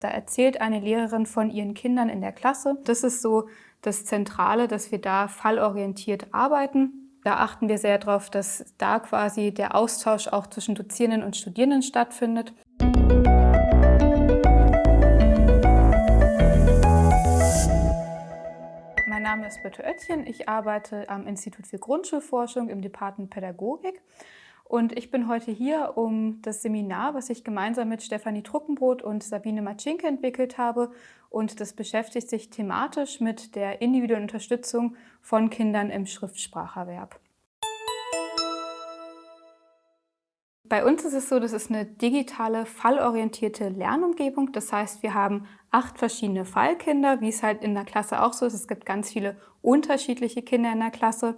Da erzählt eine Lehrerin von ihren Kindern in der Klasse. Das ist so das Zentrale, dass wir da fallorientiert arbeiten. Da achten wir sehr darauf, dass da quasi der Austausch auch zwischen Dozierenden und Studierenden stattfindet. Mein Name ist Birte Oettchen. Ich arbeite am Institut für Grundschulforschung im Department Pädagogik. Und ich bin heute hier, um das Seminar, was ich gemeinsam mit Stefanie Truckenbrot und Sabine Matschinke entwickelt habe. Und das beschäftigt sich thematisch mit der individuellen Unterstützung von Kindern im Schriftspracherwerb. Bei uns ist es so, das ist eine digitale, fallorientierte Lernumgebung. Das heißt, wir haben acht verschiedene Fallkinder, wie es halt in der Klasse auch so ist. Es gibt ganz viele unterschiedliche Kinder in der Klasse.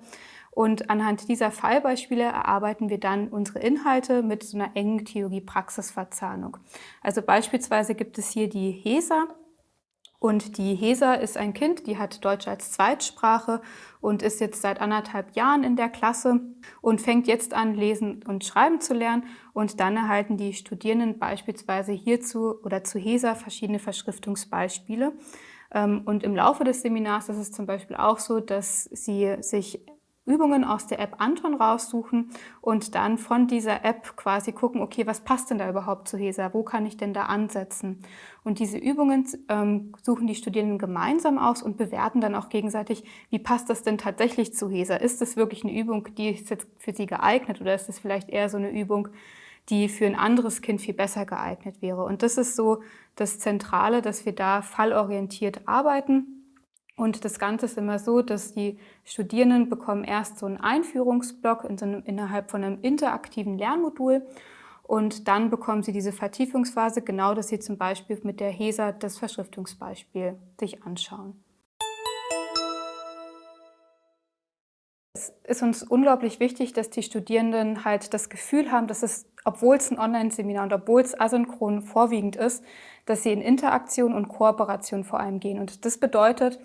Und anhand dieser Fallbeispiele erarbeiten wir dann unsere Inhalte mit so einer engen Theorie-Praxis-Verzahnung. Also beispielsweise gibt es hier die HESA. Und die HESA ist ein Kind, die hat Deutsch als Zweitsprache und ist jetzt seit anderthalb Jahren in der Klasse und fängt jetzt an, lesen und schreiben zu lernen. Und dann erhalten die Studierenden beispielsweise hierzu oder zu HESA verschiedene Verschriftungsbeispiele. Ähm, und im Laufe des Seminars ist es zum Beispiel auch so, dass sie sich Übungen aus der App Anton raussuchen und dann von dieser App quasi gucken, okay, was passt denn da überhaupt zu HESA? Wo kann ich denn da ansetzen? Und diese Übungen ähm, suchen die Studierenden gemeinsam aus und bewerten dann auch gegenseitig, wie passt das denn tatsächlich zu HESA? Ist das wirklich eine Übung, die ist jetzt für sie geeignet oder ist das vielleicht eher so eine Übung, die für ein anderes Kind viel besser geeignet wäre? Und das ist so das Zentrale, dass wir da fallorientiert arbeiten und das Ganze ist immer so, dass die Studierenden bekommen erst so einen Einführungsblock in so einem, innerhalb von einem interaktiven Lernmodul und dann bekommen sie diese Vertiefungsphase, genau dass sie zum Beispiel mit der HESA das Verschriftungsbeispiel sich anschauen. Es ist uns unglaublich wichtig, dass die Studierenden halt das Gefühl haben, dass es, obwohl es ein Online-Seminar und obwohl es asynchron vorwiegend ist, dass sie in Interaktion und Kooperation vor allem gehen. Und das bedeutet,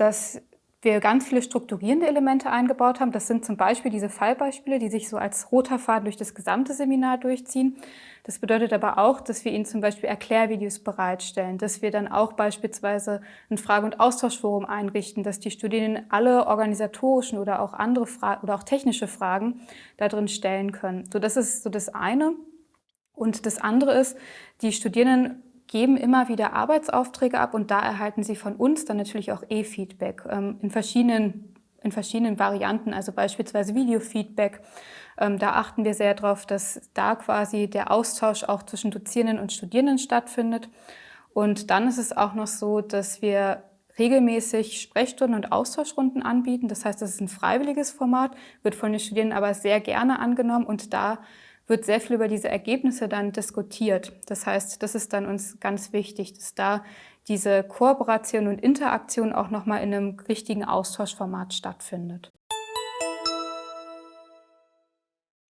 dass wir ganz viele strukturierende Elemente eingebaut haben. Das sind zum Beispiel diese Fallbeispiele, die sich so als roter Faden durch das gesamte Seminar durchziehen. Das bedeutet aber auch, dass wir Ihnen zum Beispiel Erklärvideos bereitstellen, dass wir dann auch beispielsweise ein Frage- und Austauschforum einrichten, dass die Studierenden alle organisatorischen oder auch andere Fragen oder auch technische Fragen da drin stellen können. So, das ist so das eine. Und das andere ist, die Studierenden geben immer wieder Arbeitsaufträge ab und da erhalten sie von uns dann natürlich auch E-Feedback ähm, in, verschiedenen, in verschiedenen Varianten, also beispielsweise Videofeedback. Ähm, da achten wir sehr darauf, dass da quasi der Austausch auch zwischen Dozierenden und Studierenden stattfindet. Und dann ist es auch noch so, dass wir regelmäßig Sprechstunden und Austauschrunden anbieten. Das heißt, das ist ein freiwilliges Format, wird von den Studierenden aber sehr gerne angenommen und da wird sehr viel über diese Ergebnisse dann diskutiert. Das heißt, das ist dann uns ganz wichtig, dass da diese Kooperation und Interaktion auch nochmal in einem richtigen Austauschformat stattfindet.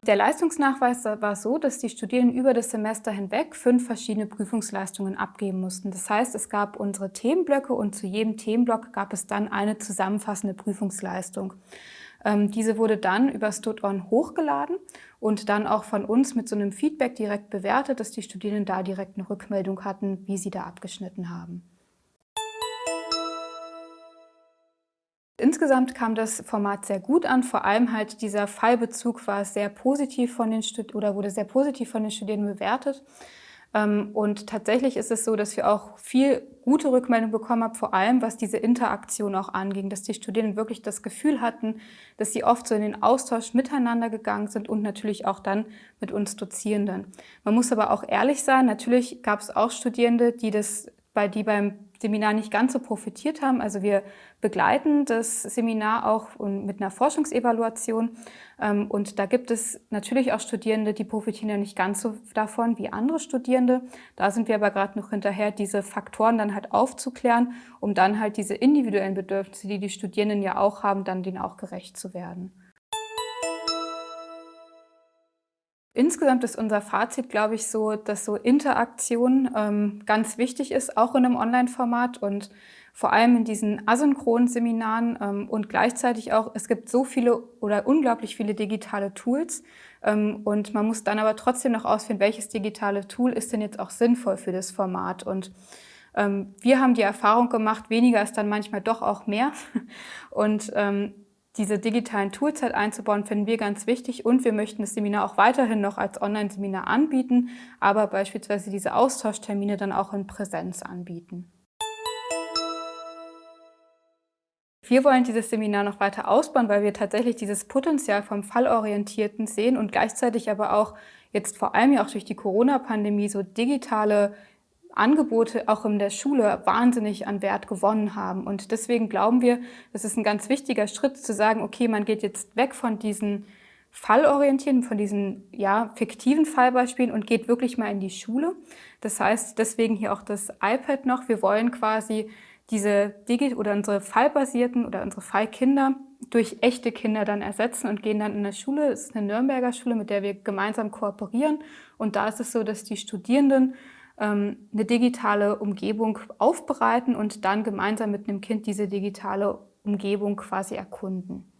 Der Leistungsnachweis war so, dass die Studierenden über das Semester hinweg fünf verschiedene Prüfungsleistungen abgeben mussten. Das heißt, es gab unsere Themenblöcke und zu jedem Themenblock gab es dann eine zusammenfassende Prüfungsleistung. Ähm, diese wurde dann über StudOn hochgeladen und dann auch von uns mit so einem Feedback direkt bewertet, dass die Studierenden da direkt eine Rückmeldung hatten, wie sie da abgeschnitten haben. Insgesamt kam das Format sehr gut an, vor allem halt dieser Fallbezug war sehr positiv von den Stud oder wurde sehr positiv von den Studierenden bewertet. Ähm, und tatsächlich ist es so, dass wir auch viel gute Rückmeldung bekommen haben, vor allem was diese Interaktion auch anging, dass die Studierenden wirklich das Gefühl hatten, dass sie oft so in den Austausch miteinander gegangen sind und natürlich auch dann mit uns Dozierenden. Man muss aber auch ehrlich sein, natürlich gab es auch Studierende, die das bei die beim Seminar nicht ganz so profitiert haben. Also wir begleiten das Seminar auch mit einer Forschungsevaluation. Ähm, und da gibt es natürlich auch Studierende, die profitieren ja nicht ganz so davon wie andere Studierende. Da sind wir aber gerade noch hinterher, diese Faktoren dann halt aufzuklären, um dann halt diese individuellen Bedürfnisse, die die Studierenden ja auch haben, dann denen auch gerecht zu werden. Insgesamt ist unser Fazit, glaube ich, so, dass so Interaktion ähm, ganz wichtig ist, auch in einem Online-Format und vor allem in diesen asynchronen Seminaren ähm, und gleichzeitig auch, es gibt so viele oder unglaublich viele digitale Tools ähm, und man muss dann aber trotzdem noch ausfinden, welches digitale Tool ist denn jetzt auch sinnvoll für das Format und Ähm, wir haben die Erfahrung gemacht, weniger ist dann manchmal doch auch mehr. Und ähm, diese digitalen Tools halt einzubauen, finden wir ganz wichtig und wir möchten das Seminar auch weiterhin noch als Online-Seminar anbieten, aber beispielsweise diese Austauschtermine dann auch in Präsenz anbieten. Wir wollen dieses Seminar noch weiter ausbauen, weil wir tatsächlich dieses Potenzial vom Fallorientierten sehen und gleichzeitig aber auch jetzt vor allem ja auch durch die Corona-Pandemie so digitale Angebote auch in der Schule wahnsinnig an Wert gewonnen haben. Und deswegen glauben wir, das ist ein ganz wichtiger Schritt zu sagen, okay, man geht jetzt weg von diesen Fallorientierten, von diesen ja, fiktiven Fallbeispielen und geht wirklich mal in die Schule. Das heißt, deswegen hier auch das iPad noch. Wir wollen quasi diese Digi oder unsere fallbasierten oder unsere Fallkinder durch echte Kinder dann ersetzen und gehen dann in eine Schule. Es ist eine Nürnberger Schule, mit der wir gemeinsam kooperieren. Und da ist es so, dass die Studierenden eine digitale Umgebung aufbereiten und dann gemeinsam mit einem Kind diese digitale Umgebung quasi erkunden.